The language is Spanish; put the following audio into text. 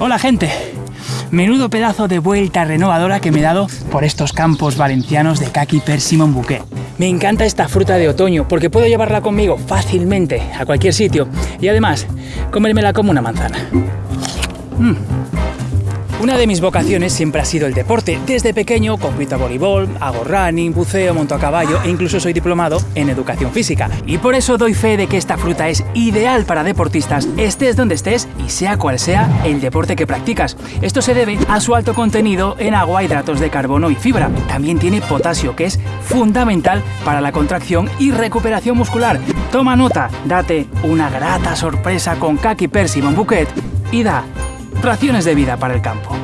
Hola gente, menudo pedazo de vuelta renovadora que me he dado por estos campos valencianos de Kaki Persimmon Bouquet. Me encanta esta fruta de otoño porque puedo llevarla conmigo fácilmente a cualquier sitio y además comérmela como una manzana. Mm. Una de mis vocaciones siempre ha sido el deporte. Desde pequeño compito a voleibol, hago running, buceo, monto a caballo e incluso soy diplomado en educación física. Y por eso doy fe de que esta fruta es ideal para deportistas, estés donde estés y sea cual sea el deporte que practicas. Esto se debe a su alto contenido en agua, hidratos de carbono y fibra. También tiene potasio, que es fundamental para la contracción y recuperación muscular. Toma nota, date una grata sorpresa con Kaki Persimmon Bouquet y da raciones de vida para el campo.